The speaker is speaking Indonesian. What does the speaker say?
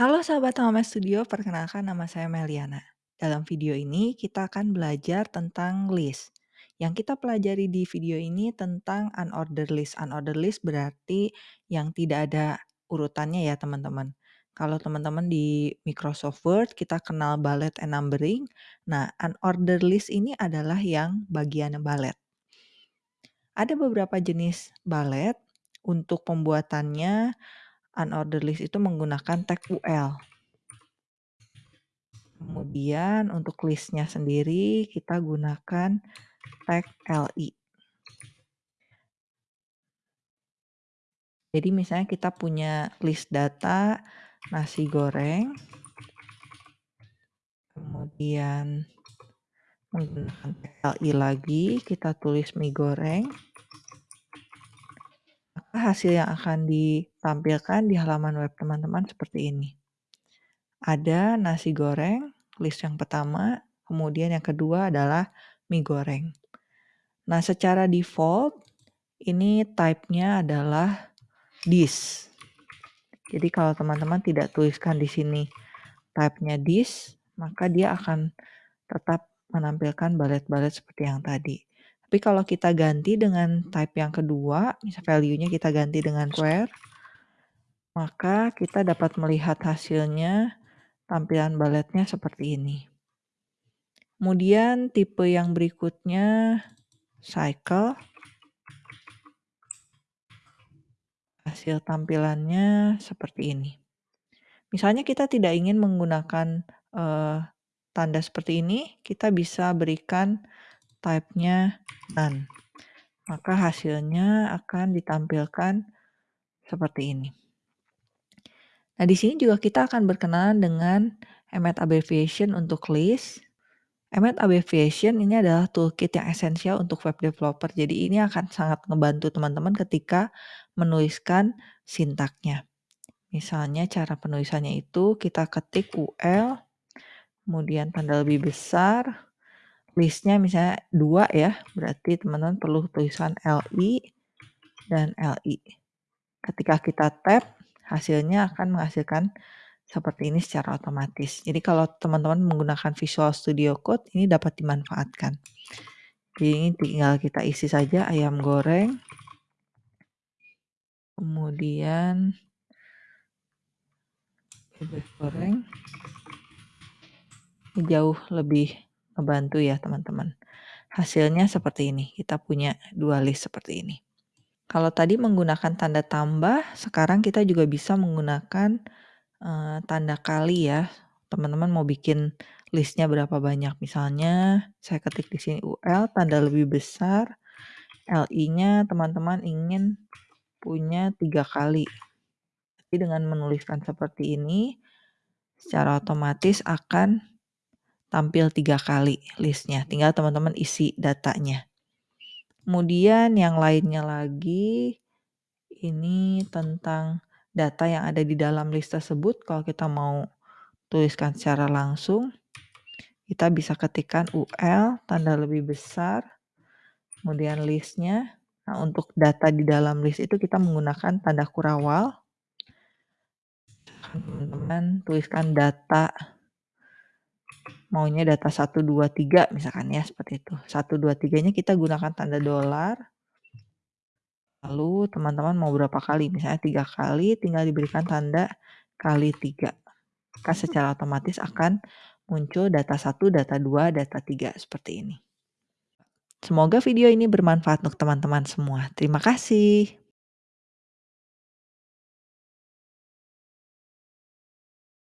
Halo sahabat Home Studio, perkenalkan nama saya Meliana. Dalam video ini kita akan belajar tentang list. Yang kita pelajari di video ini tentang unordered list. Unordered list berarti yang tidak ada urutannya ya teman-teman. Kalau teman-teman di Microsoft Word kita kenal bullet and numbering. Nah, unordered list ini adalah yang bagian bullet. Ada beberapa jenis bullet. Untuk pembuatannya unordered list itu menggunakan tag UL. Kemudian untuk listnya sendiri kita gunakan tag LI. Jadi misalnya kita punya list data nasi goreng. Kemudian menggunakan LI lagi kita tulis mie goreng hasil yang akan ditampilkan di halaman web teman-teman seperti ini. Ada nasi goreng, list yang pertama, kemudian yang kedua adalah mie goreng. Nah, secara default ini type-nya adalah this. Jadi kalau teman-teman tidak tuliskan di sini type-nya this, maka dia akan tetap menampilkan balet-balet seperti yang tadi. Tapi kalau kita ganti dengan type yang kedua, misal value-nya kita ganti dengan where, maka kita dapat melihat hasilnya tampilan baletnya seperti ini. Kemudian tipe yang berikutnya cycle. Hasil tampilannya seperti ini. Misalnya kita tidak ingin menggunakan uh, tanda seperti ini, kita bisa berikan type-nya none. Maka hasilnya akan ditampilkan seperti ini. Nah, di sini juga kita akan berkenalan dengan Emmet Abbreviation untuk list. Emmet Abbreviation ini adalah toolkit yang esensial untuk web developer. Jadi ini akan sangat membantu teman-teman ketika menuliskan sintaknya. Misalnya cara penulisannya itu kita ketik UL, kemudian tanda lebih besar, listnya misalnya dua ya, berarti teman-teman perlu tulisan LI dan LI. Ketika kita tab, hasilnya akan menghasilkan seperti ini secara otomatis. Jadi kalau teman-teman menggunakan Visual Studio Code, ini dapat dimanfaatkan. Jadi ini tinggal kita isi saja ayam goreng. Kemudian bebek goreng. Ini jauh lebih ngebantu ya teman-teman. Hasilnya seperti ini, kita punya dua list seperti ini. Kalau tadi menggunakan tanda tambah, sekarang kita juga bisa menggunakan uh, tanda kali ya. Teman-teman mau bikin listnya berapa banyak. Misalnya saya ketik di sini UL, tanda lebih besar, LI-nya teman-teman ingin punya tiga kali. Jadi dengan menuliskan seperti ini, secara otomatis akan tampil tiga kali listnya. Tinggal teman-teman isi datanya. Kemudian yang lainnya lagi, ini tentang data yang ada di dalam list tersebut. Kalau kita mau tuliskan secara langsung, kita bisa ketikkan UL, tanda lebih besar, kemudian listnya. Nah, untuk data di dalam list itu kita menggunakan tanda kurawal. Teman-teman tuliskan data maunya data 1, 2, 3 misalkan ya seperti itu. 1, 2, 3-nya kita gunakan tanda dolar. Lalu teman-teman mau berapa kali? Misalnya 3 kali tinggal diberikan tanda kali 3. Maka secara otomatis akan muncul data 1, data 2, data 3 seperti ini. Semoga video ini bermanfaat untuk teman-teman semua. Terima kasih.